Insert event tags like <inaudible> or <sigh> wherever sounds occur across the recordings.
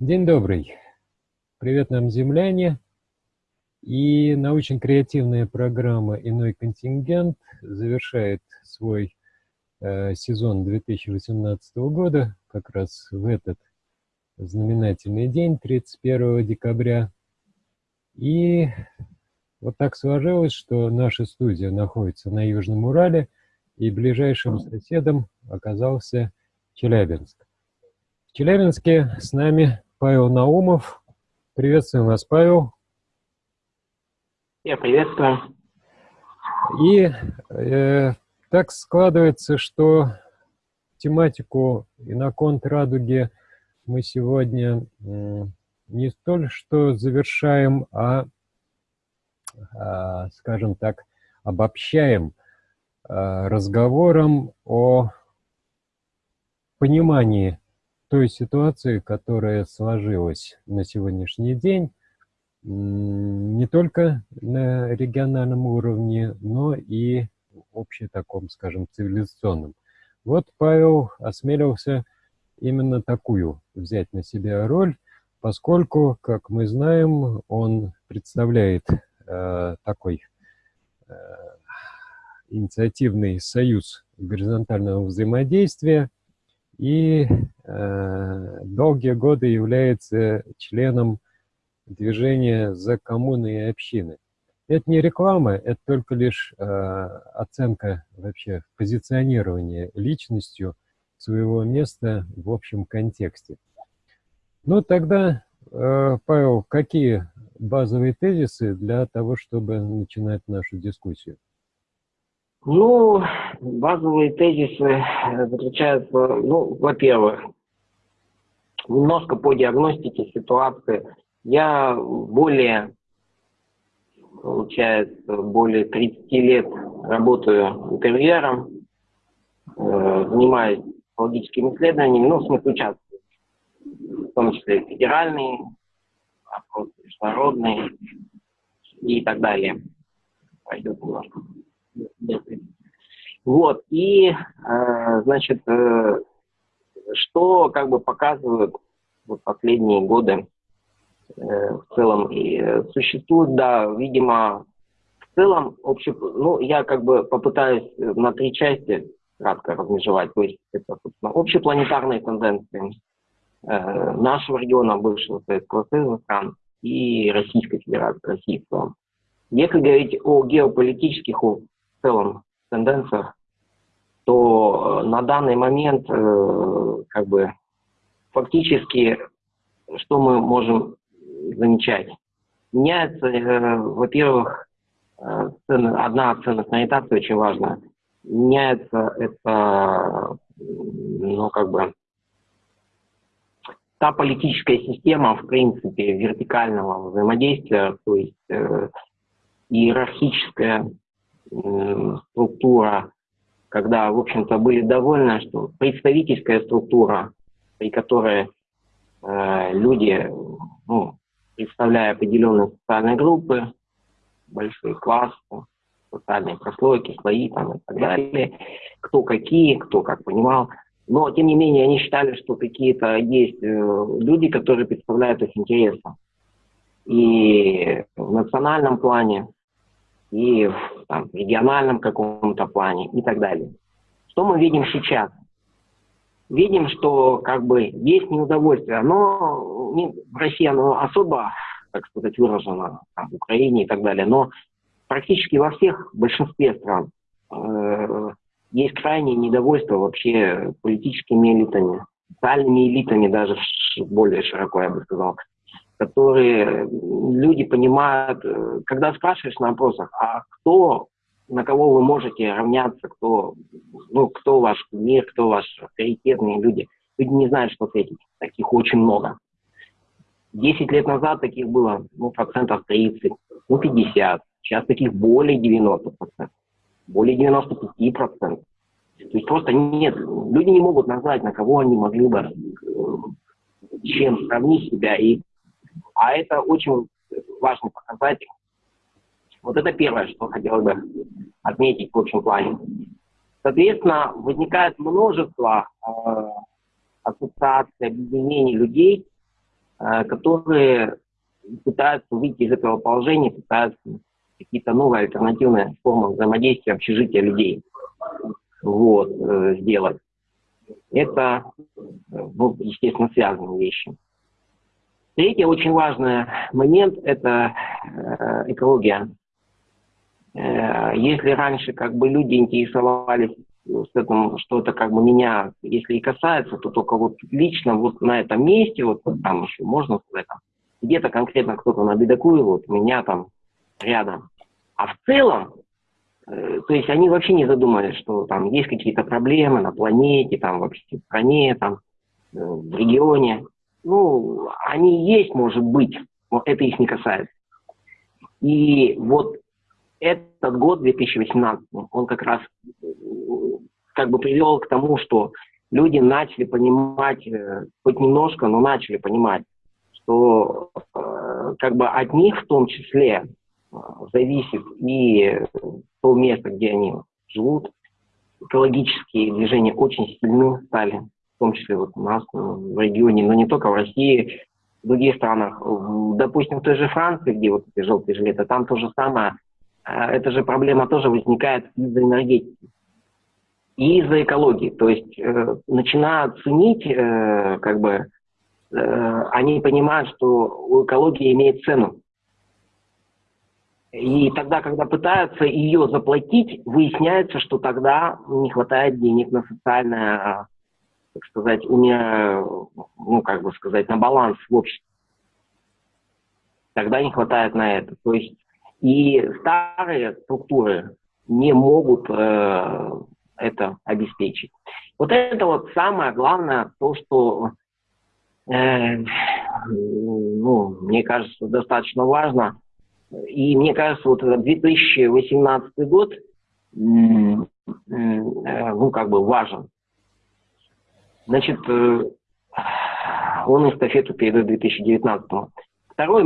День добрый. Привет нам, земляне. И научно-креативная программа «Иной контингент» завершает свой э, сезон 2018 года, как раз в этот знаменательный день, 31 декабря. И вот так сложилось, что наша студия находится на Южном Урале, и ближайшим соседом оказался Челябинск. В Челябинске с нами Павел Наумов. Приветствуем вас, Павел. Я приветствую. И э, так складывается, что тематику «Иноконт радуги» мы сегодня э, не столь что завершаем, а, а скажем так, обобщаем э, разговором о понимании той ситуации, которая сложилась на сегодняшний день, не только на региональном уровне, но и в таком, скажем, цивилизационном. Вот Павел осмелился именно такую взять на себя роль, поскольку, как мы знаем, он представляет э, такой э, инициативный союз горизонтального взаимодействия, и долгие годы является членом движения за коммуны и общины. Это не реклама, это только лишь э, оценка вообще позиционирования личностью своего места в общем контексте. Ну тогда, э, Павел, какие базовые тезисы для того, чтобы начинать нашу дискуссию? Ну, базовые тезисы э, заключаются, ну, во-первых, немножко по диагностике ситуации. Я более, получается, более 30 лет работаю интервьюером, э, занимаюсь логическими исследованиями, ну, в смысле участвую, в том числе федеральные, опросы международные и так далее. Пойдет немножко. Вот, и, э, значит, э, что как бы показывают вот последние годы э, в целом, и существует, да, видимо, в целом, общий, ну, я как бы попытаюсь на три части кратко размежевать, то есть это, собственно, общепланетарные тенденции э, нашего региона, бывшего Советского Союза стран и Российской Федерации, России в целом. Если говорить о геополитических, в целом тенденциях, то э, на данный момент э, как бы фактически что мы можем замечать? Меняется, э, во-первых, одна ценностная ориентация очень важна. Меняется это, ну, как бы, та политическая система, в принципе, вертикального взаимодействия, то есть э, иерархическая э, структура когда, в общем-то, были довольны, что представительская структура, при которой э, люди, ну, представляя определенные социальные группы, большие классы, социальные прослойки, слои там, и так далее, кто какие, кто как понимал. Но, тем не менее, они считали, что какие-то есть э, люди, которые представляют их интересы. И в национальном плане, и в там, региональном каком-то плане и так далее. Что мы видим сейчас? Видим, что как бы есть неудовольствие. Оно не, в России оно особо, так сказать, выражено, там, в Украине и так далее, но практически во всех, большинстве стран э, есть крайнее недовольство вообще политическими элитами, социальными элитами даже более широко, я бы сказал которые люди понимают, э, когда спрашиваешь на опросах, а кто, на кого вы можете равняться, кто, ну, кто ваш мир, кто ваш авторитетные люди, люди не знают, что ответить. Таких очень много. Десять лет назад таких было ну, процентов 30, ну 50. Сейчас таких более 90 процентов. Более 95 процентов. То есть просто нет, люди не могут назвать, на кого они могли бы э, чем сравнить себя и а это очень важный показатель. Вот это первое, что хотел бы отметить в общем плане. Соответственно, возникает множество э, ассоциаций, объединений людей, э, которые пытаются выйти из этого положения, пытаются какие-то новые альтернативные формы взаимодействия общежития людей вот, э, сделать. Это, ну, естественно, связанные вещи. Третий очень важный момент – это э, экология. Э, если раньше как бы люди интересовались с этим, что это как бы меня, если и касается, то только вот лично вот на этом месте, вот там еще можно сказать, там, где-то конкретно кто-то на бедокуе, вот меня там рядом. А в целом, э, то есть они вообще не задумались, что там есть какие-то проблемы на планете, там вообще в стране, там э, в регионе. Ну, они есть, может быть, но это их не касается. И вот этот год, 2018, он как раз как бы привел к тому, что люди начали понимать, э, хоть немножко, но начали понимать, что э, как бы от них в том числе э, зависит и то место, где они живут. Экологические движения очень сильны стали, в том числе вот у нас в регионе, но не только в России, в других странах. Допустим, в той же Франции, где вот эти желтые жилеты, там то же самое. Эта же проблема тоже возникает из-за энергетики и из-за экологии. То есть э, начинают ценить, э, как бы, э, они понимают, что экология имеет цену. И тогда, когда пытаются ее заплатить, выясняется, что тогда не хватает денег на социальное, так сказать, у меня, ну, как бы сказать, на баланс в обществе. Тогда не хватает на это. То есть и старые структуры не могут э, это обеспечить. Вот это вот самое главное, то, что, э, ну, мне кажется, достаточно важно. И мне кажется, вот 2018 год, э, ну, как бы важен. Значит, э, он эстафету передает 2019 Второй,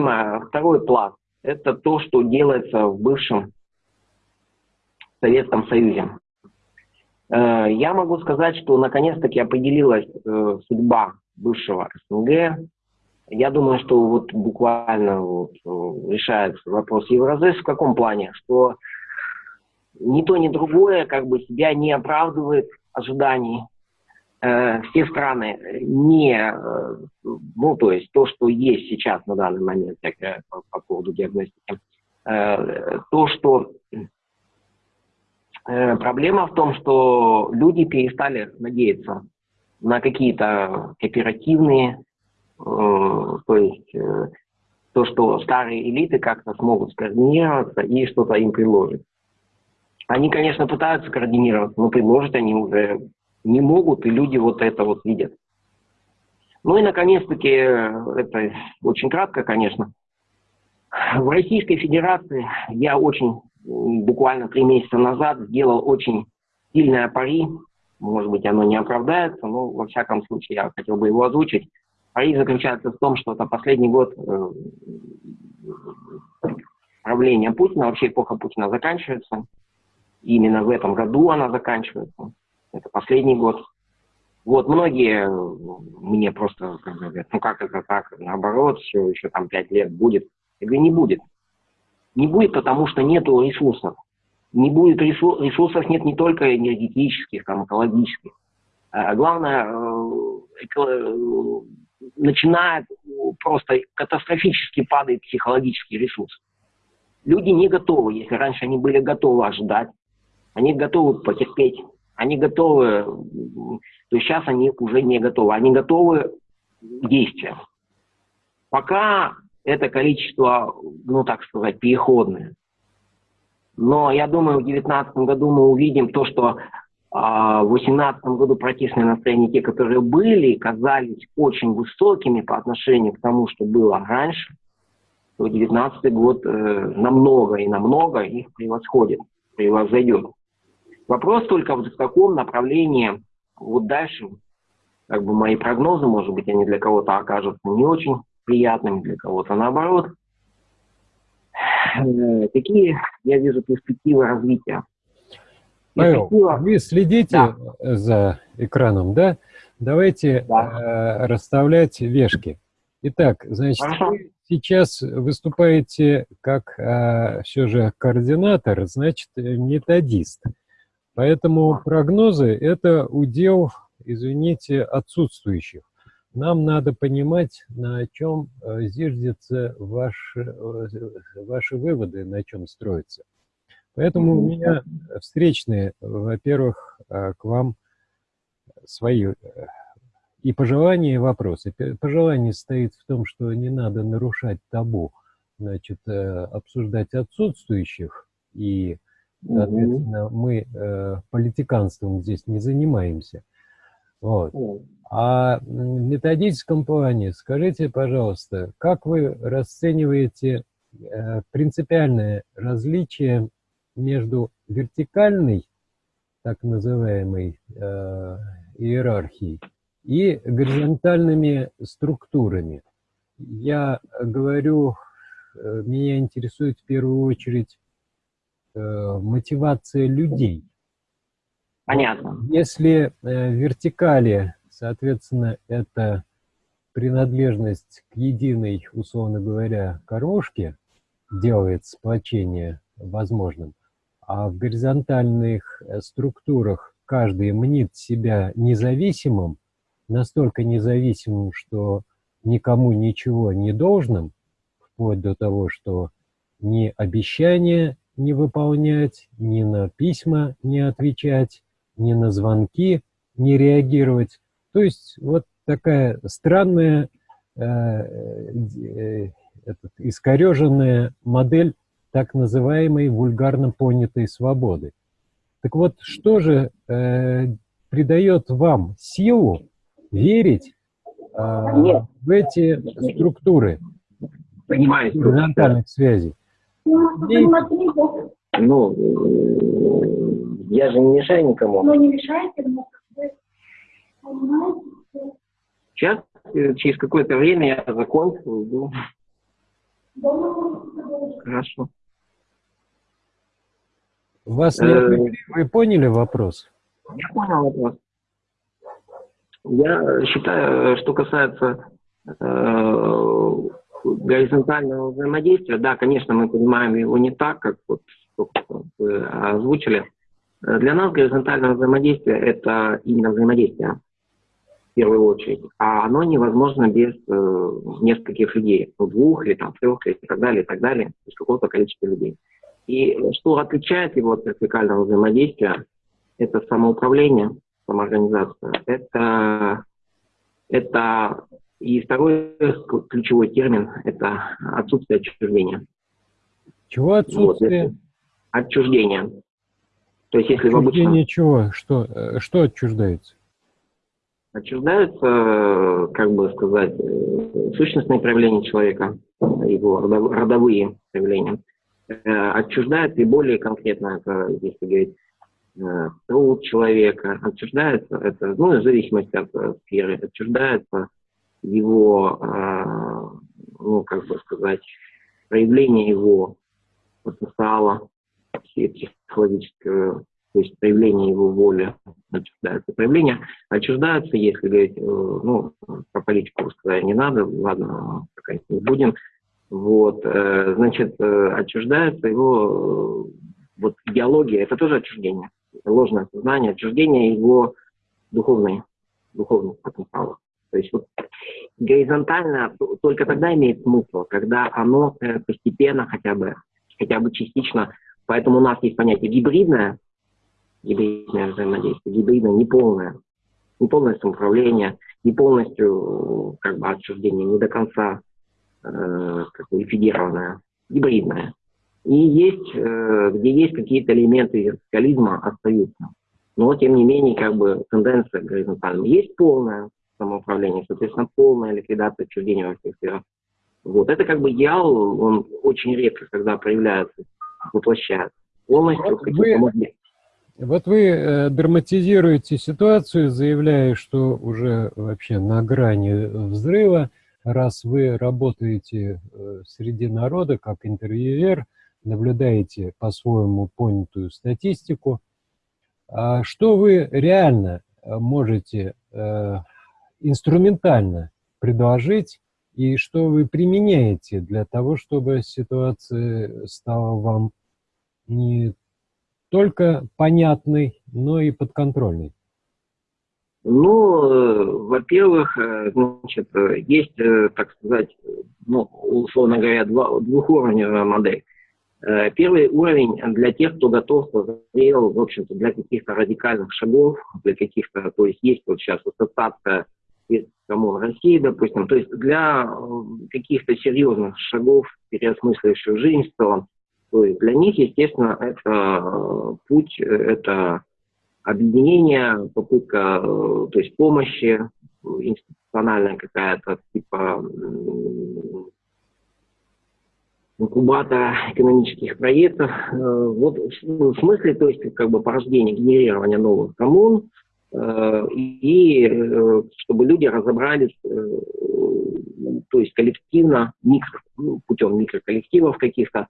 второй пласт – это то, что делается в бывшем Советском Союзе. Э, я могу сказать, что наконец-таки определилась э, судьба бывшего СНГ. Я думаю, что вот буквально вот э, решается вопрос Евразес в каком плане, что ни то, ни другое как бы себя не оправдывает ожиданий. Все страны не, ну то есть то, что есть сейчас на данный момент по, по поводу диагностики, то, что Э, проблема в том, что люди перестали надеяться на какие-то кооперативные, э, то есть э, то, что старые элиты как-то смогут скоординироваться и что-то им предложить. Они, конечно, пытаются координироваться, но предложить они уже не могут, и люди вот это вот видят. Ну и, наконец-таки, это очень кратко, конечно. В Российской Федерации я очень буквально три месяца назад сделал очень сильное пари. Может быть, оно не оправдается, но во всяком случае я хотел бы его озвучить. Пари заключается в том, что это последний год э, правления Путина, вообще эпоха Путина заканчивается. Именно в этом году она заканчивается. Это последний год. Вот многие мне просто говорят, ну как это так, наоборот, все, еще там пять лет будет. Я говорю, не будет. Не будет, потому что нет ресурсов. Не будет ресурсов, ресурсов нет не только энергетических, там, экологических. А главное, э, э, начинает просто катастрофически падает психологический ресурс. Люди не готовы, если раньше они были готовы ожидать, они готовы потерпеть, они готовы, то сейчас они уже не готовы, они готовы к действиям. Пока это количество, ну так сказать, переходное. Но я думаю, в 2019 году мы увидим то, что а, в 2018 году протестные настроения, те, которые были, казались очень высокими по отношению к тому, что было раньше, то 2019 год э, намного и намного их превосходит, превосходит. Вопрос только в каком направлении вот дальше, как бы мои прогнозы, может быть, они для кого-то окажутся не очень приятным для кого-то наоборот. Э, какие я вижу перспективы развития? Павел, вы следите да. за экраном, да? Давайте да. Э, расставлять вешки. Итак, значит, Хорошо. вы сейчас выступаете как а, все же координатор, значит, методист. Поэтому прогнозы – это удел, извините, отсутствующих. Нам надо понимать, на чем э, зиждятся ваши, э, ваши выводы, на чем строятся. Поэтому у меня встречные, во-первых, э, к вам свои и пожелания, и вопросы. Пожелание стоит в том, что не надо нарушать табу, значит, обсуждать отсутствующих, и, соответственно, мы политиканством здесь не занимаемся. Вот. А в методическом плане, скажите, пожалуйста, как вы расцениваете э, принципиальное различие между вертикальной, так называемой, э, иерархией и горизонтальными структурами? Я говорю, э, меня интересует в первую очередь э, мотивация людей. Понятно. Если э, вертикали Соответственно, это принадлежность к единой, условно говоря, кормушке делает сплочение возможным, а в горизонтальных э, структурах каждый мнит себя независимым, настолько независимым, что никому ничего не должным, вплоть до того, что ни обещания не выполнять, ни на письма не отвечать, ни на звонки не реагировать, то есть вот такая странная, э, э, этот, искореженная модель так называемой вульгарно понятой свободы. Так вот, что же э, придает вам силу верить э, в эти структуры Понимаю. горизонтальных связей? Ну, э, я же не мешаю никому. Ну, не мешайте, но Сейчас, э, через какое-то время я закончу, уйду. Хорошо. Вас не Э, отвлекли? Вы поняли вопрос? Я понял вопрос. Я считаю, что касается э, горизонтального взаимодействия, да, конечно, мы понимаем его не так, как вот вы озвучили. Для нас горизонтальное взаимодействие – это именно взаимодействие в первую очередь, а оно невозможно без э, нескольких людей, ну, двух или там трех и так далее, и так далее, без какого-то количества людей. И что отличает его от вертикального взаимодействия, это самоуправление, самоорганизация, это, это и второй ключевой термин – это отсутствие отчуждения. Чего отсутствие? Вот, отчуждение. То есть если отчуждение в обычном... чего? Что, э, что отчуждается? Отчуждаются, как бы сказать, э, сущностные проявления человека, его родовые проявления. Э, отчуждается и более конкретно, это, если говорить, э, труд человека, отчуждается, это, ну, в зависимости от сферы, отчуждается его, ну, как бы сказать, проявление его потенциала психологического то есть проявление его воли отчуждается. Проявление отчуждаются, если говорить, э, ну, про политику сказать не надо, ладно, пока не будем. Вот, э, значит, э, отчуждается его, вот идеология, это тоже отчуждение, ложное сознание, отчуждение его духовной, духовных потенциалов. То есть вот горизонтально только тогда имеет смысл, когда оно постепенно хотя бы, хотя бы частично, поэтому у нас есть понятие гибридное, гибридное взаимодействие, гибридное, неполное, неполное самоуправление, не полностью как бы отчуждение, не до конца э, как бы ликвидированное, гибридное. И есть, э, где есть какие-то элементы вертикализма, остаются. Но, тем не менее, как бы тенденция горизонтальная. Есть полное самоуправление, соответственно, полная ликвидация отчуждения во всех сферах. Вот. Это как бы идеал, он очень редко, когда проявляется, воплощается. Полностью, вот вы, вот вы э, драматизируете ситуацию, заявляя, что уже вообще на грани взрыва, раз вы работаете э, среди народа как интервьюер, наблюдаете по-своему понятую статистику, а что вы реально э, можете э, инструментально предложить и что вы применяете для того, чтобы ситуация стала вам не только понятной, но и подконтрольной? Ну, э, во-первых, э, значит, э, есть, так сказать, ну, условно говоря, два, двухуровневая модель. Первый уровень для тех, кто готов, созрел, в общем-то, для каких-то радикальных шагов, для каких-то, то есть есть вот сейчас ассоциация коммун России, допустим, то есть для каких-то серьезных шагов, переосмысливающих жизнь в целом, то есть для них, естественно, это путь, это объединение, попытка, э, то есть помощи, институциональная какая-то, типа инкубатора экономических проектов. Э, вот в смысле, то есть как бы порождение, генерирования новых коммун, э, и чтобы люди разобрались, то есть коллективно, микро, ну, путем микроколлективов каких-то,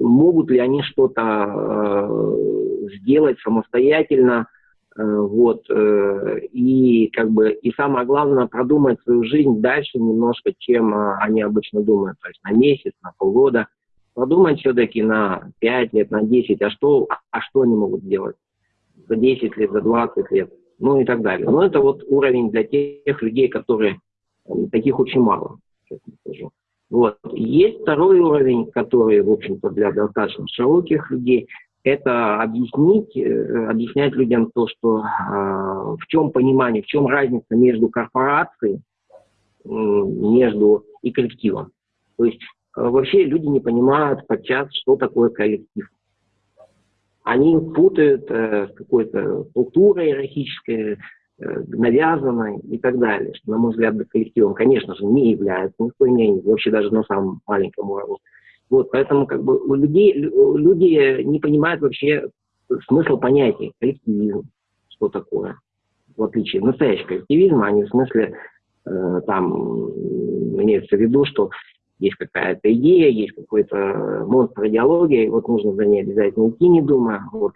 могут ли они что-то э, сделать самостоятельно, э, вот, э, и как бы, и самое главное, продумать свою жизнь дальше немножко, чем э, они обычно думают, то есть на месяц, на полгода, продумать все-таки на 5 лет, на 10, а что, а что они могут сделать за 10 лет, за 20 лет, ну и так далее. Но это вот уровень для тех людей, которые, э, таких очень мало, честно скажу. Вот. Есть второй уровень, который, в общем-то, для достаточно широких людей, это объяснить, э, объяснять людям то, что э, в чем понимание, в чем разница между корпорацией, э, между и коллективом. То есть э, вообще люди не понимают подчас, что такое коллектив. Они путают э, с какой-то структурой иерархической, Э, навязанной и так далее, что, на мой взгляд, коллективом, конечно же, не является никто не, вообще даже на самом маленьком уровне. Вот, поэтому как бы у людей, люди не понимают вообще смысл понятия коллективизм, что такое, в отличие от настоящего коллективизма, они в смысле э, там имеется в виду, что есть какая-то идея, есть какой-то монстр идеологии, вот нужно за ней обязательно идти, не думая. Вот,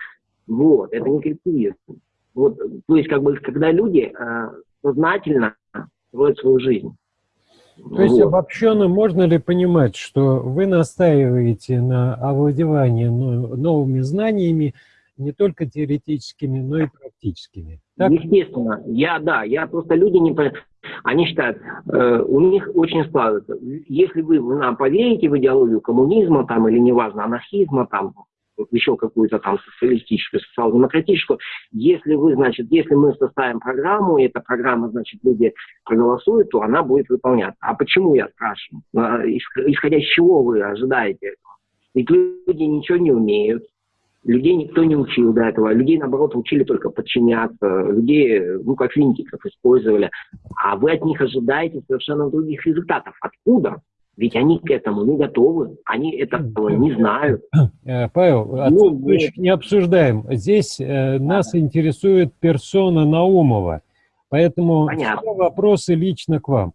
вот это не коллективизм. Вот, то есть, как бы, когда люди э, сознательно строят свою жизнь. То есть, вот. обобщенно, можно ли понимать, что вы настаиваете на овладевании новыми знаниями, не только теоретическими, но и практическими? Так? Естественно. Я, да, я просто люди не они считают, э, у них очень складывается. Если вы, нам поверите в идеологию коммунизма там, или неважно, анархизма, там, еще какую-то там социалистическую, социал-демократическую. Если вы, значит, если мы составим программу, и эта программа, значит, люди проголосуют, то она будет выполняться. А почему, я спрашиваю? А, исходя из чего вы ожидаете? Ведь люди ничего не умеют, людей никто не учил до этого, людей, наоборот, учили только подчиняться, людей, ну, как винтиков использовали, а вы от них ожидаете совершенно других результатов. Откуда? Ведь они к этому не готовы, они этого не знают. Э, Павел, ну, мы... не обсуждаем. Здесь э, нас интересует персона Наумова, поэтому все вопросы лично к вам.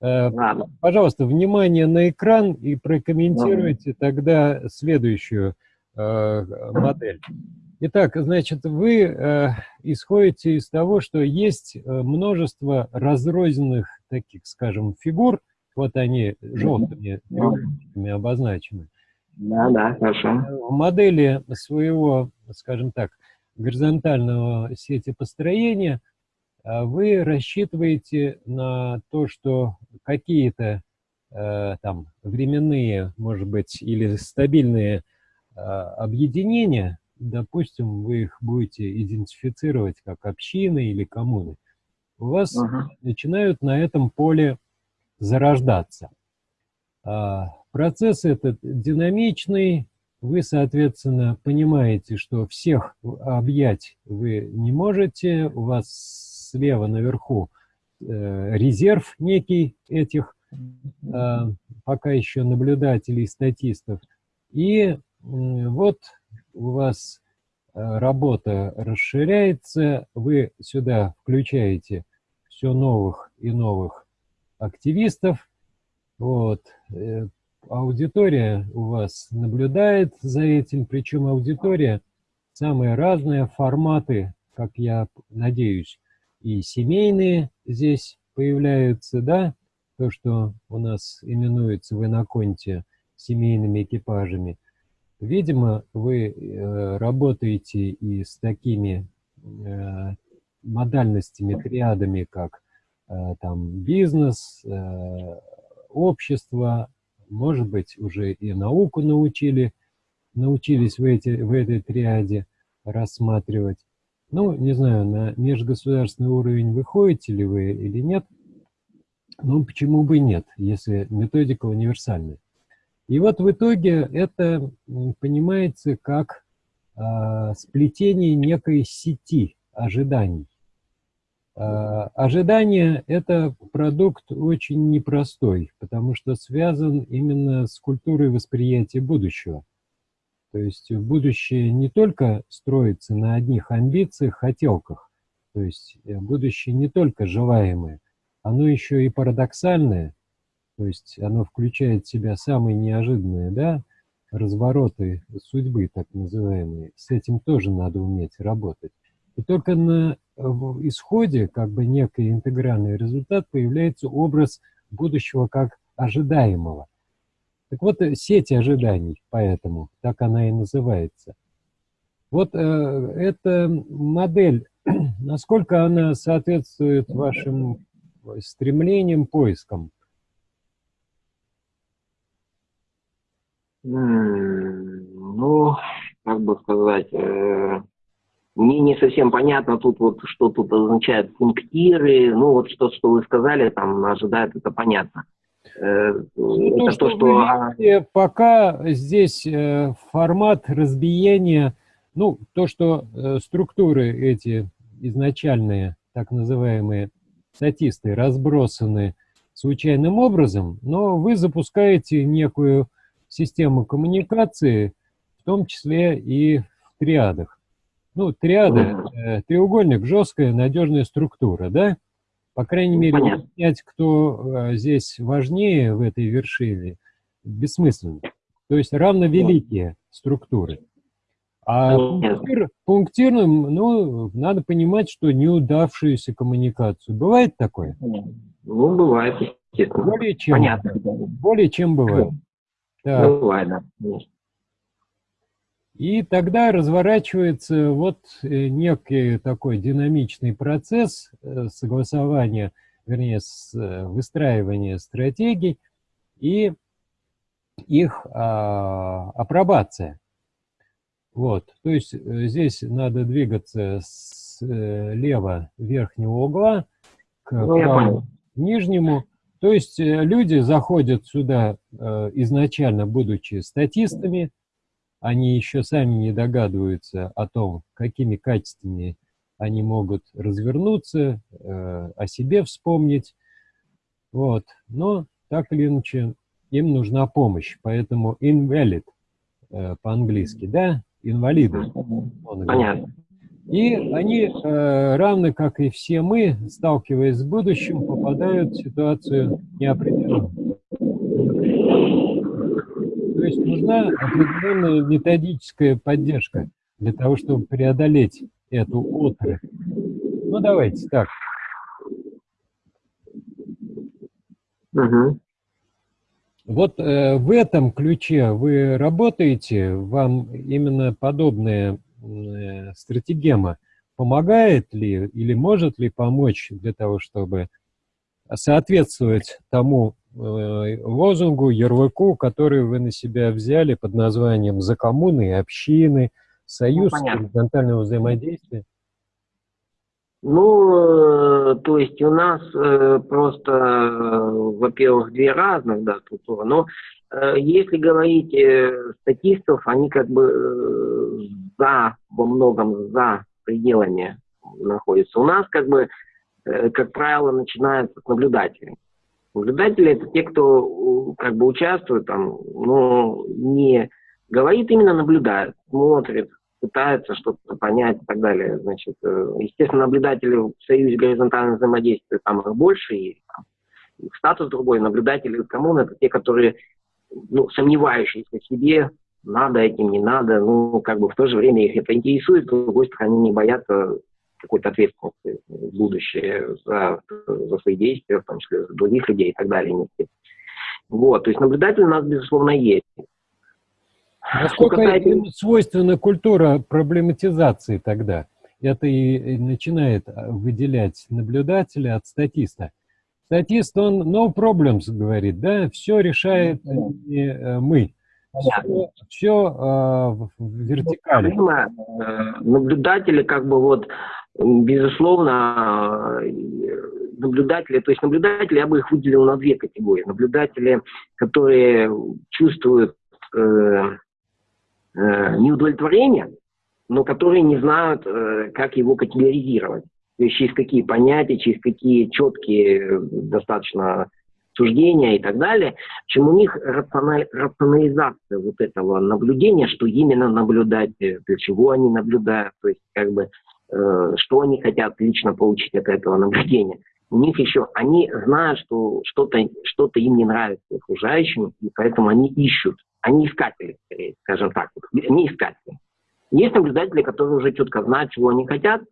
Э, Ладно. Пожалуйста, внимание на экран и прокомментируйте Ладно. тогда следующую модель. Итак, значит, вы э, исходите из того, что есть э, множество разрозненных таких, скажем, фигур, вот они желтыми треугольниками обозначены. Да, да, хорошо. В модели своего, скажем так, горизонтального сети построения вы рассчитываете на то, что какие-то э, там временные, может быть, или стабильные э, объединения, допустим, вы их будете идентифицировать как общины или коммуны, у вас uh -huh. начинают на этом поле зарождаться. А, процесс этот динамичный, вы, соответственно, понимаете, что всех объять вы не можете, у вас слева наверху э, резерв некий этих а, пока еще наблюдателей, статистов. И вот у вас э, работа расширяется, вы сюда включаете все новых и новых активистов. Вот. Э, аудитория у вас наблюдает за этим, причем аудитория самые разные форматы, как я надеюсь, и семейные здесь появляются, да, то, что у нас именуется в иноконте семейными экипажами. Видимо, вы э, работаете и с такими э, модальностями, триадами, как э, там бизнес, э, общество, может быть, уже и науку научили, научились в, эти, в этой триаде рассматривать. Ну, не знаю, на межгосударственный уровень выходите ли вы или нет. Ну, почему бы нет, если методика универсальная. И вот в итоге это понимается как э, сплетение некой сети ожиданий. Э, ожидание – это продукт очень непростой, потому что связан именно с культурой восприятия будущего. То есть будущее не только строится на одних амбициях, хотелках, то есть э, будущее не только желаемое, оно еще и парадоксальное, то есть оно включает в себя самые неожиданные да, развороты судьбы, так называемые. С этим тоже надо уметь работать. И только на исходе, как бы некий интегральный результат, появляется образ будущего как ожидаемого – так вот, э, сеть ожиданий, поэтому так она и называется. Вот э, эта модель, <clears throat> насколько она соответствует вашим стремлениям, поискам? Ну, как бы сказать, э, мне не совсем понятно тут вот, что тут означает пунктиры, ну вот что, что вы сказали, там ожидает, это понятно. Э, ну, это то, что... А, видите, пока здесь э, формат разбиения, ну, то, что структуры эти изначальные, так называемые статисты, разбросаны случайным образом, но вы запускаете некую систему коммуникации, в том числе и в триадах. Ну, триады, э, треугольник, жесткая, надежная структура, да? По крайней ну, мере, понять, кто э, здесь важнее в этой вершине, бессмысленно. То есть равновеликие структуры. А пунктир, пунктирным, ну, надо понимать, что неудавшуюся коммуникацию. Бывает такое? Ну, бывает, естественно. Более чем. Понятно. Более чем бывает. <laughs> Так. Бывает, да. И тогда разворачивается вот э, некий такой динамичный процесс э, согласования, вернее, э, выстраивания стратегий и их а, апробация. Вот, то есть здесь надо двигаться слева верхнего угла к ну, правому нижнему. То есть люди заходят сюда изначально, будучи статистами, они еще сами не догадываются о том, какими качествами они могут развернуться, э, о себе вспомнить. Вот. Но так или иначе им нужна помощь, поэтому invalid э, по-английски, да, инвалиды. Понятно. И они, э, равно как и все мы, сталкиваясь с будущим, попадают в ситуацию неопределенную есть нужна определенная методическая поддержка для того, чтобы преодолеть эту отрасль. Ну, давайте так. Угу. Вот э, в этом ключе вы работаете, вам именно подобная э, стратегема помогает ли или может ли помочь для того, чтобы соответствовать тому Э, лозунгу, ярлыку, который вы на себя взяли под названием «За коммуны и общины», «Союз ну, горизонтального взаимодействия»? Ну, э, то есть у нас э, просто, э, во-первых, две разных да, структуры, но э, если говорить э, статистов, они как бы э, за, во многом за пределами находятся. У нас как бы, э, как правило, начинается с наблюдателей. Наблюдатели – это те, кто как бы участвует там, но не говорит, именно наблюдает, смотрит, пытается что-то понять и так далее. Значит, э, естественно, наблюдатели в Союзе горизонтального взаимодействия там их больше, и там, их статус другой. Наблюдатели коммуны – это те, которые ну, сомневающиеся в себе, надо этим, не надо, ну, как бы в то же время их это интересует, с другой стороны, не боятся какой-то ответственности в будущее за, за свои действия, в том числе за других людей и так далее. Вот, то есть наблюдатель у нас, безусловно, есть. Насколько касается... свойственна культура проблематизации тогда? Это и начинает выделять наблюдателя от статиста. Статист, он no problems говорит, да, все решает не э, мы. Все, все э, в вертикали. Э, наблюдатели как бы вот, безусловно, наблюдатели, то есть наблюдатели, я бы их выделил на две категории. Наблюдатели, которые чувствуют э, э, неудовлетворение, но которые не знают, э, как его категоризировать. То есть через какие понятия, через какие четкие э, достаточно суждения и так далее. Общем, у них рационализация вот этого наблюдения, что именно наблюдать, э, для чего они наблюдают, то есть как бы э, что они хотят лично получить от этого наблюдения. У них еще, они знают, что что-то что им не нравится окружающим, и поэтому они ищут. Они искатели, скорее, скажем так. Они искатели. Есть наблюдатели, которые уже четко знают, чего они хотят,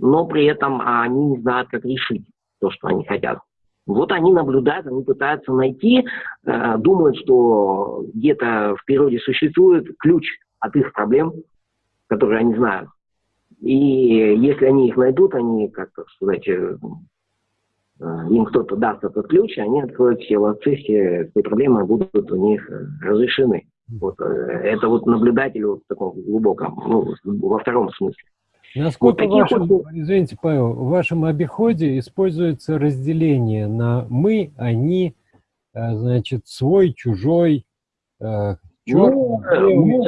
но при этом они не знают, как решить то, что они хотят. Вот они наблюдают, они пытаются найти, э, думают, что где-то в природе существует ключ от их проблем, которые они знают. И если они их найдут, они, как сказать, э, им кто-то даст этот ключ, они откроют все ловцы, все, все проблемы будут у них э, разрешены. Вот, э, это вот наблюдатель вот в таком глубоком, ну, во втором смысле. Насколько вот в вашем, вот... извините, Павел, в вашем обиходе используется разделение на мы, они, э, значит, свой, чужой, черт, ну, ну,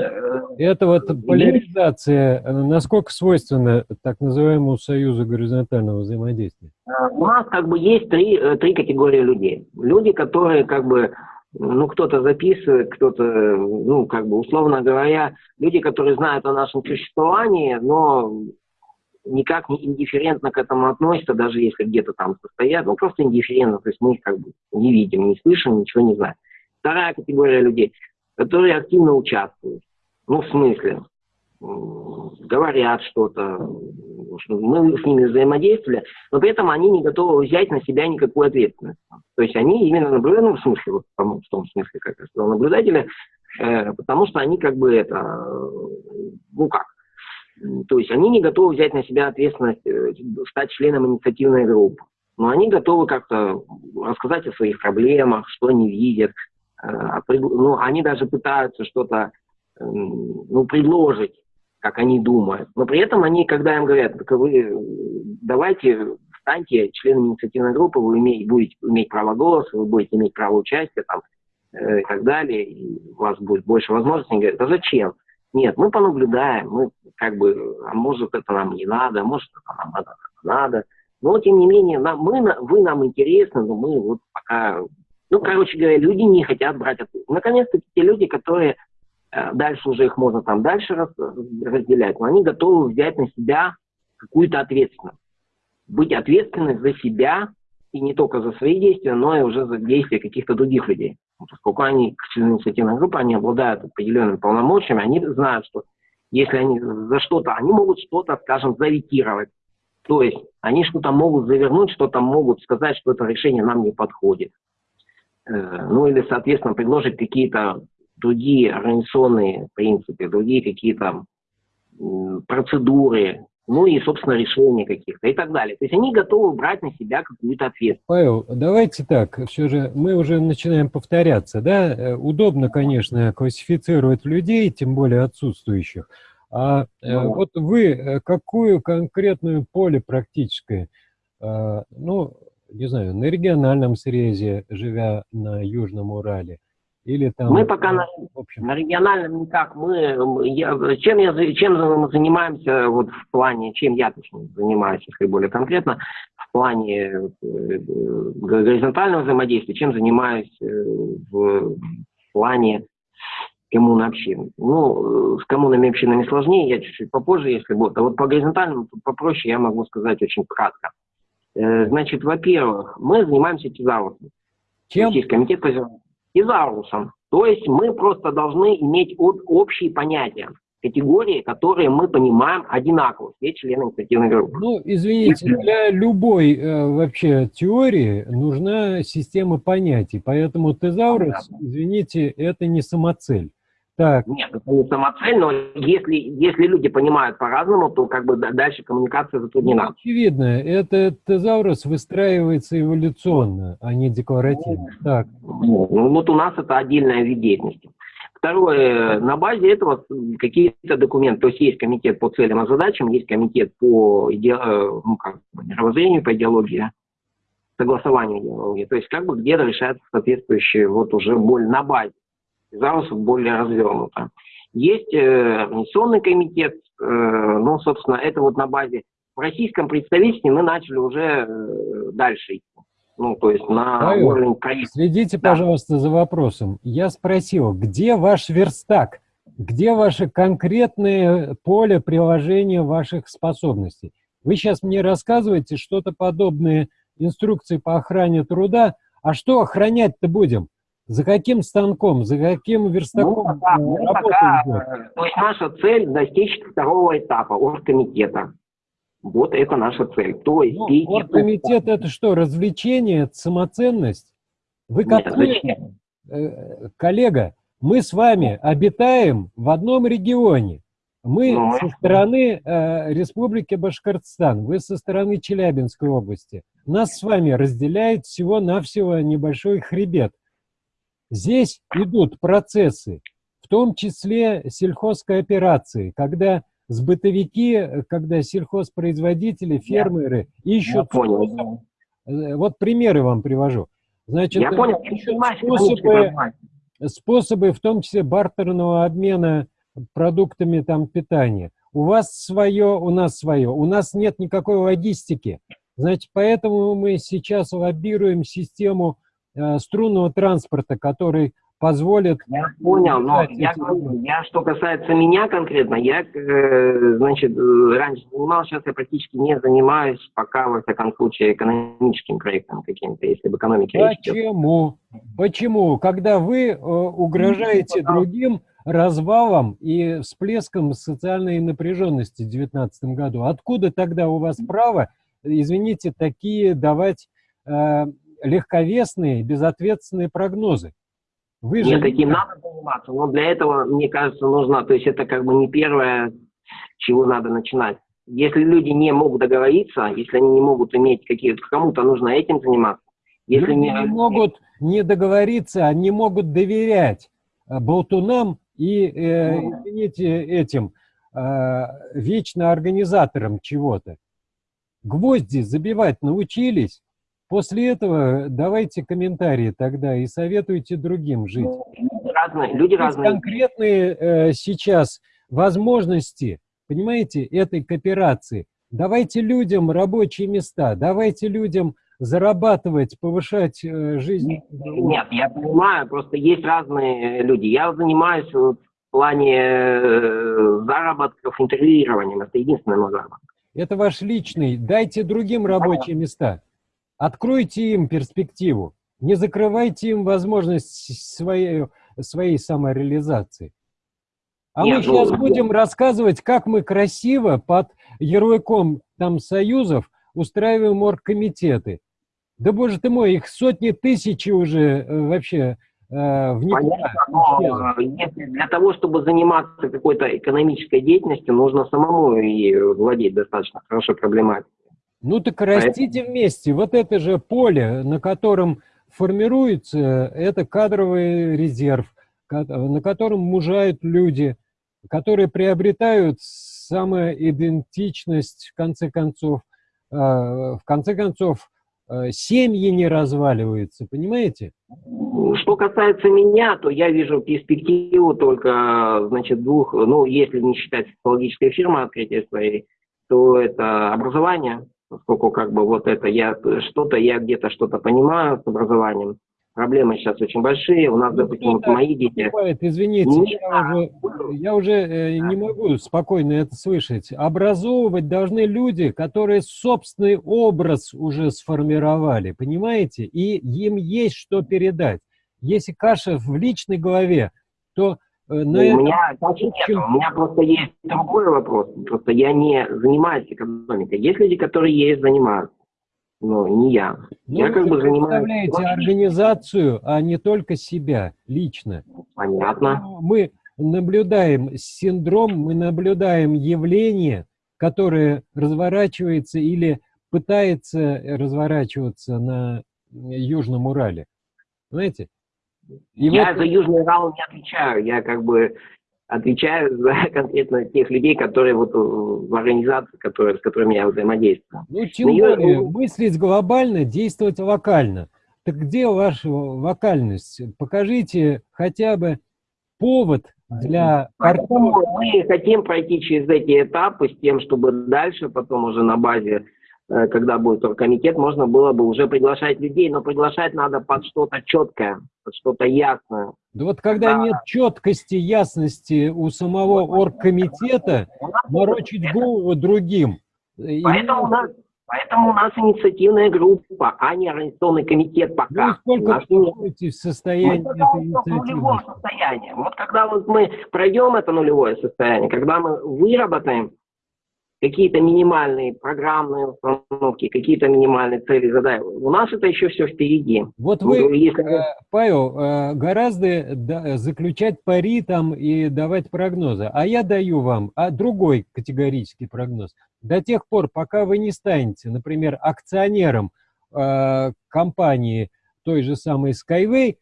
это вот поляризация, насколько свойственна так называемому союзу горизонтального взаимодействия? У нас как бы есть три, три категории людей. Люди, которые как бы ну, кто-то записывает, кто-то, ну, как бы, условно говоря, люди, которые знают о нашем существовании, но никак не индифферентно к этому относятся, даже если где-то там состоят, ну, просто индифферентно, то есть мы их как бы не видим, не слышим, ничего не знаем. Вторая категория людей, которые активно участвуют. Ну, в смысле, говорят что-то, мы с ними взаимодействовали, но при этом они не готовы взять на себя никакую ответственность. То есть они именно наблюдают, ну, в смысле, вот, в том смысле, как я сказал, наблюдатели, э, потому что они как бы это, ну как, то есть они не готовы взять на себя ответственность, э, стать членом инициативной группы. Но они готовы как-то рассказать о своих проблемах, что они видят. Э, ну, они даже пытаются что-то ну, предложить как они думают. Но при этом они, когда им говорят, так вы давайте станьте членом инициативной группы, вы имеете, будете иметь право голоса, вы будете иметь право участия там, э, и так далее, и у вас будет больше возможностей. Они говорят, а зачем? Нет, мы понаблюдаем, мы как бы, а может это нам не надо, может это нам надо, надо. Но тем не менее, нам, мы, вы нам интересны, но мы вот пока... Ну, короче говоря, люди не хотят брать. Наконец-то те люди, которые Э, дальше уже их можно там дальше разделять, но они готовы взять на себя какую-то ответственность. Быть ответственны за себя, и не только за свои действия, но и уже за действия каких-то других людей. Поскольку они, члены инициативной группы, они обладают определенными полномочиями, они знают, что если они за что-то, они могут что-то, скажем, заветировать. То есть они что-то могут завернуть, что-то могут сказать, что это решение нам не подходит. Э, ну или, соответственно, предложить какие-то другие организационные принципы, другие какие-то процедуры, ну и, собственно, решения каких-то и так далее. То есть они готовы брать на себя какую-то ответственность. Павел, давайте так, все же мы уже начинаем повторяться, да? Э, удобно, конечно, классифицировать людей, тем более отсутствующих. А ну, вот вы э, какую конкретную поле практическое, ну, не знаю, на региональном срезе, живя на Южном Урале, или там... Мы пока на, на региональном никак. Мы, я, чем, я, чем мы занимаемся вот в плане, чем я точнее занимаюсь, если более конкретно, в плане э, горизонтального взаимодействия, чем занимаюсь э, в плане коммун общин. Ну, с коммунами общинами сложнее, я чуть-чуть попозже, если будет. А вот по горизонтальному попроще я могу сказать очень кратко. Э, значит, во-первых, мы занимаемся тезаурусом. Чем? Российский комитет по тезаурусом. То есть мы просто должны иметь общие понятия. категории, которые мы понимаем одинаково, все члены инициативной группы. Ну, извините, для любой э, вообще теории нужна система понятий, поэтому тезаурус, извините, это не самоцель. Так. Нет, это не самоцель, но если, если люди понимают по-разному, то как бы дальше коммуникация затруднена. Ну, очевидно, это тезаурус выстраивается эволюционно, а не декларативно. Ну, так. Ну, вот у нас это отдельная вид деятельности. Второе, на базе этого какие-то документы, то есть есть комитет по целям и задачам, есть комитет по иде... ну, как, мировоззрению, по идеологии, согласованию идеологии, то есть как бы где-то решается соответствующие вот уже более на базе, зараз более развернуто. Есть э, организационный комитет, э, ну, собственно, это вот на базе. В российском представительстве мы начали уже э, дальше идти. Ну, то есть на Павел, уровень проекта. Следите, да. пожалуйста, за вопросом. Я спросил, где ваш верстак? Где ваше конкретное поле приложения ваших способностей? Вы сейчас мне рассказываете что-то подобное инструкции по охране труда. А что охранять-то будем? За каким станком, за каким верстаком ну, пока, ну, пока, идет? То есть наша цель достичь второго этапа оргкомитета. Вот это наша цель. То есть ну, оргкомитет это что, развлечение, самоценность? Вы как Нет, э, коллега, мы с вами обитаем в одном регионе. Мы ну, со стороны э, Республики Башкортостан, вы со стороны Челябинской области. Нас с вами разделяет всего-навсего небольшой хребет. Здесь идут процессы, в том числе сельхозкооперации, когда сбытовики, когда сельхозпроизводители, фермеры ищут... Понял. Э, вот примеры вам привожу. Значит, Я понял. ищут способы, способы, в том числе бартерного обмена продуктами там, питания. У вас свое, у нас свое. У нас нет никакой логистики. Значит, поэтому мы сейчас лоббируем систему э, струнного транспорта, который позволит... Я понял, но я, я, что касается меня конкретно, я, э, значит, э, раньше занимался, сейчас я практически не занимаюсь пока, во всяком случае, экономическим проектом каким-то, если в экономике Почему? Почему? Когда вы э, угрожаете ну, другим развалом и всплеском социальной напряженности в 2019 году, откуда тогда у вас право, извините, такие давать э, легковесные, безответственные прогнозы? Вы же... таким надо заниматься, но для этого, мне кажется, нужно, то есть это как бы не первое, чего надо начинать. Если люди не могут договориться, если они не могут иметь какие-то, кому-то нужно этим заниматься. Если люди не... не могут не договориться, они могут доверять э, болтунам и, э, ну извините, этим э, вечно организаторам чего-то. Гвозди забивать научились, После этого давайте комментарии тогда и советуйте другим жить. Разные, люди разные. конкретные э, сейчас возможности, понимаете, этой кооперации. Давайте людям рабочие места, давайте людям зарабатывать, повышать э, жизнь. Нет, я понимаю, просто есть разные люди. Я занимаюсь в плане э, заработков интервьюированием, это единственное мой заработок. Это ваш личный, дайте другим рабочие места. Откройте им перспективу, не закрывайте им возможность своей, своей самореализации. А Нет, мы сейчас ну, будем рассказывать, как мы красиво под ярлыком там союзов устраиваем оргкомитеты. Да боже ты мой, их сотни тысяч уже э, вообще э, в Понятно, но если для того, чтобы заниматься какой-то экономической деятельностью, нужно самому и владеть достаточно хорошо проблематикой. Ну так растите вместе. Вот это же поле, на котором формируется, это кадровый резерв, на котором мужают люди, которые приобретают самоидентичность, в конце концов, а, в конце концов, а, семьи не разваливаются, понимаете? Что касается меня, то я вижу перспективу только, значит, двух, ну, если не считать психологической фирмы открытия своей, то это образование, поскольку как бы вот это я что-то, я где-то что-то понимаю с образованием. Проблемы сейчас очень большие. У нас, ну, допустим, вот мои дети... Бывает, извините, не я, уже, я уже э, не могу спокойно это слышать. Образовывать должны люди, которые собственный образ уже сформировали, понимаете? И им есть что передать. Если каша в личной голове, то на у этом... меня, значит, нет, у меня просто есть другой вопрос. Просто я не занимаюсь экономикой. Есть люди, которые ею занимаются. Но не я. Ну, я как бы занимаюсь... представляете организацию, а не только себя лично. Понятно. Мы наблюдаем синдром, мы наблюдаем явление, которое разворачивается или пытается разворачиваться на Южном Урале. Знаете? И я вот... за Южный Урал не отвечаю. Я как бы отвечаю <laughs> за конкретно тех людей, которые вот в организации, которые, с которыми я взаимодействую. Ну, тем более, я... мыслить глобально, действовать локально. Так где ваша вокальность? Покажите хотя бы повод для Поэтому мы хотим пройти через эти этапы с тем, чтобы дальше потом уже на базе Э, когда будет оргкомитет, можно было бы уже приглашать людей, но приглашать надо под что-то четкое, что-то ясное. Да вот когда да. нет четкости, ясности у самого оргкомитета, морочить голову другим. Поэтому, у нас, поэтому у нас инициативная группа, а не организационный комитет пока. Ну, сколько вы находитесь в состоянии этой инициативы? состояние. Вот когда вот мы пройдем это нулевое состояние, когда мы выработаем какие-то минимальные программные установки, какие-то минимальные цели задай. У нас это еще все впереди. Вот вы, Если... Э, Павел, э, гораздо заключать пари там и давать прогнозы, а я даю вам а другой категорический прогноз. До тех пор, пока вы не станете, например, акционером э, компании той же самой Skyway,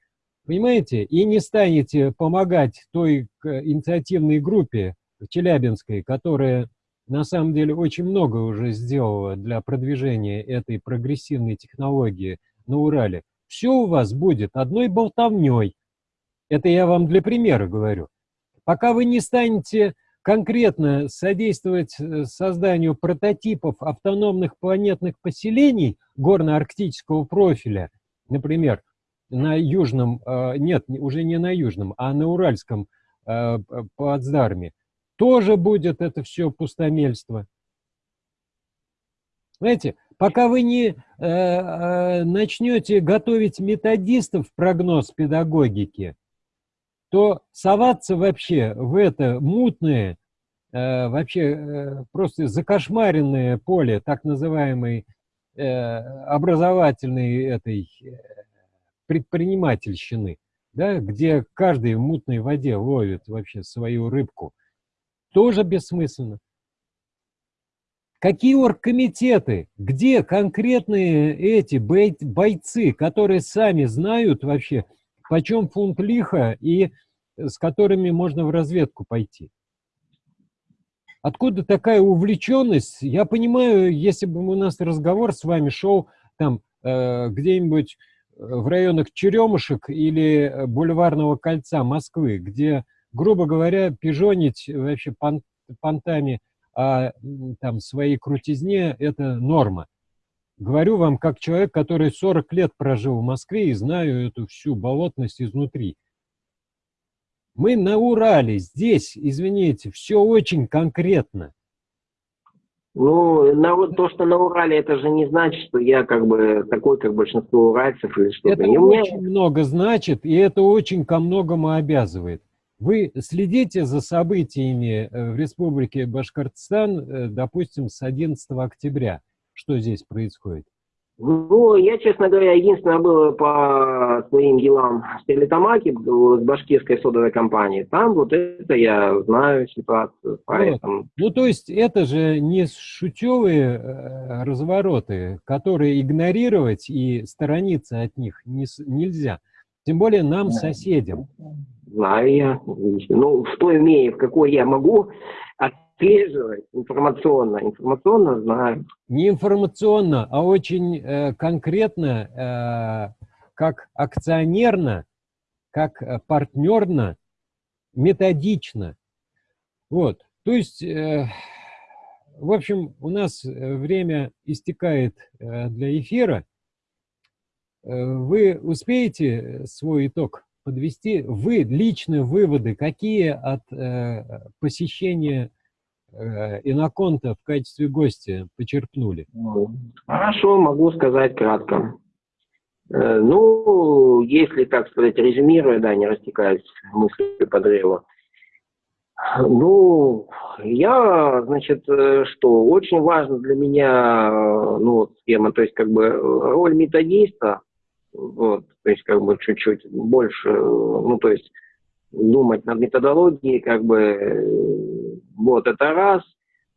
понимаете, и не станете помогать той инициативной группе Челябинской, которая на самом деле очень много уже сделала для продвижения этой прогрессивной технологии на Урале. Все у вас будет одной болтовней. Это я вам для примера говорю. Пока вы не станете конкретно содействовать э, созданию прототипов автономных планетных поселений горно-арктического профиля, например, на южном, э, нет, уже не на южном, а на уральском э, плацдарме, тоже будет это все пустомельство. Знаете, пока вы не э, э, начнете готовить методистов в прогноз педагогики, то соваться вообще в это мутное, э, вообще э, просто закошмаренное поле так называемой э, образовательной этой э, предпринимательщины, да, где каждый в мутной воде ловит вообще свою рыбку, тоже бессмысленно. Какие оргкомитеты? Где конкретные эти бойцы, которые сами знают вообще, почем фунт лиха и с которыми можно в разведку пойти? Откуда такая увлеченность? Я понимаю, если бы у нас разговор с вами шел там э, где-нибудь в районах Черемушек или Бульварного кольца Москвы, где грубо говоря, пижонить вообще пон, понтами а там своей крутизне – это норма. Говорю вам как человек, который 40 лет прожил в Москве и знаю эту всю болотность изнутри. Мы на Урале, здесь, извините, все очень конкретно. Ну, на, то, что на Урале, это же не значит, что я как бы такой, как большинство уральцев или что-то. Это очень меня... много значит, и это очень ко многому обязывает. Вы следите за событиями э, в Республике Башкортостан, э, допустим, с 11 октября. Что здесь происходит? Ну, я, честно говоря, единственное было по своим делам в Стерлитамаке, с башкирской содовой компанией. Там вот это я знаю ситуацию. Поэтому... Ну, то есть это же не шутевые э, развороты, которые игнорировать и сторониться от них не, нельзя. Тем более нам, соседям. Знаю я. Ну, что имею, в какой я могу отслеживать информационно. Информационно знаю. Не информационно, а очень э, конкретно, э, как акционерно, как э, партнерно, методично. Вот. То есть, э, в общем, у нас э, время истекает э, для эфира. Вы успеете свой итог подвести? Вы, личные выводы, какие от э, посещения э, Иноконта в качестве гостя почерпнули? Хорошо, могу сказать кратко. Э, ну, если, так сказать, резюмируя, да, не растекаясь мыслью по древу, ну, я, значит, э, что, очень важно для меня, э, ну, схема, то есть, как бы, роль методиста, вот, то есть, как бы, чуть-чуть больше, ну, то есть, думать над методологией, как бы, вот, это раз.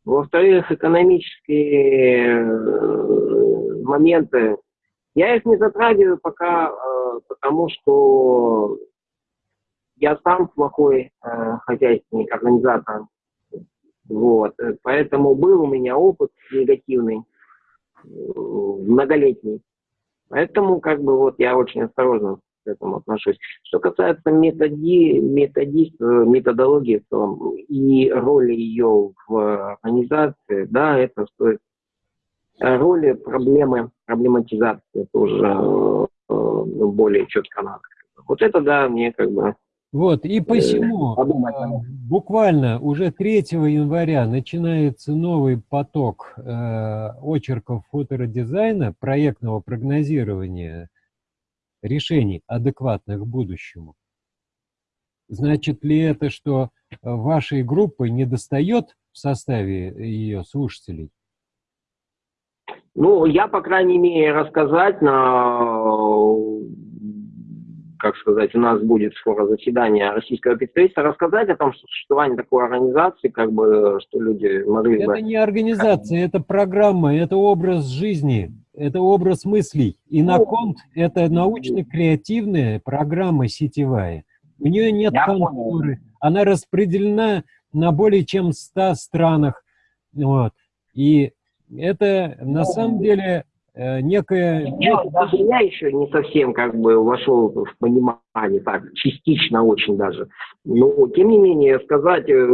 Во-вторых, экономические моменты, я их не затрагиваю пока, э, потому что я сам плохой э, хозяйственник, организатор. Вот. Поэтому был у меня опыт негативный, э, многолетний. Поэтому как бы вот я очень осторожно к этому отношусь. Что касается методи, методи, методологии в целом и роли ее в организации, да, это стоит роли, проблемы, проблематизации тоже э, более четко надо. Вот это, да, мне как бы... Вот, и посему э, буквально уже 3 января начинается новый поток э, очерков фоторедизайна, проектного прогнозирования решений, адекватных будущему. Значит ли это, что вашей группы не достает в составе ее слушателей? Ну, я, по крайней мере, рассказать на, как сказать, у нас будет скоро заседание российского представительства, рассказать о том, что существование такой организации, как бы, что люди могли это бы... Это не организация, это программа, это образ жизни, это образ мыслей. И на ну, конт это научно-креативная программа сетевая. У нее нет контуры, она распределена на более чем 100 странах. Вот. И это на ну, самом деле некое... Я, даже я еще не совсем как бы вошел в понимание, так, частично очень даже. Но, тем не менее, сказать, э,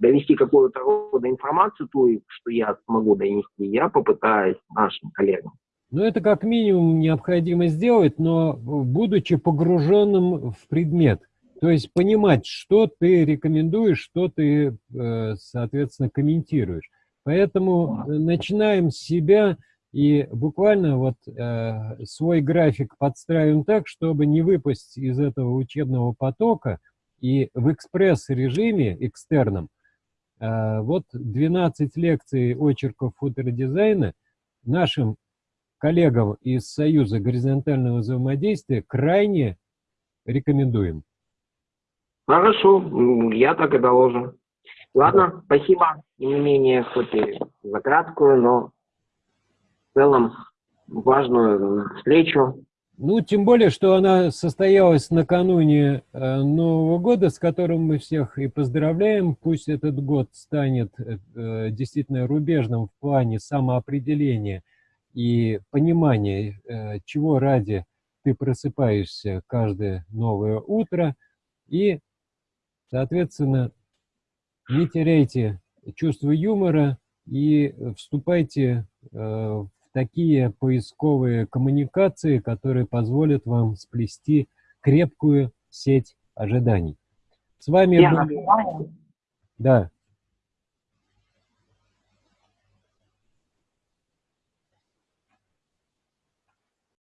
довести какую-то рода информацию, ту, что я смогу донести, я попытаюсь нашим коллегам. Ну, это как минимум необходимо сделать, но будучи погруженным в предмет. То есть понимать, что ты рекомендуешь, что ты, э, соответственно, комментируешь. Поэтому э, начинаем с себя и буквально вот э, свой график подстраиваем так, чтобы не выпасть из этого учебного потока и в экспресс-режиме экстерном э, вот 12 лекций очерков фоторедизайна нашим коллегам из Союза горизонтального взаимодействия крайне рекомендуем. Хорошо, я так и доложу. Ладно, спасибо, не менее, хоть и за краткую, но целом важную встречу. Ну, тем более, что она состоялась накануне э, Нового года, с которым мы всех и поздравляем. Пусть этот год станет э, действительно рубежным в плане самоопределения и понимания, э, чего ради ты просыпаешься каждое новое утро. И, соответственно, не теряйте чувство юмора и вступайте в такие поисковые коммуникации, которые позволят вам сплести крепкую сеть ожиданий. С вами были... Да.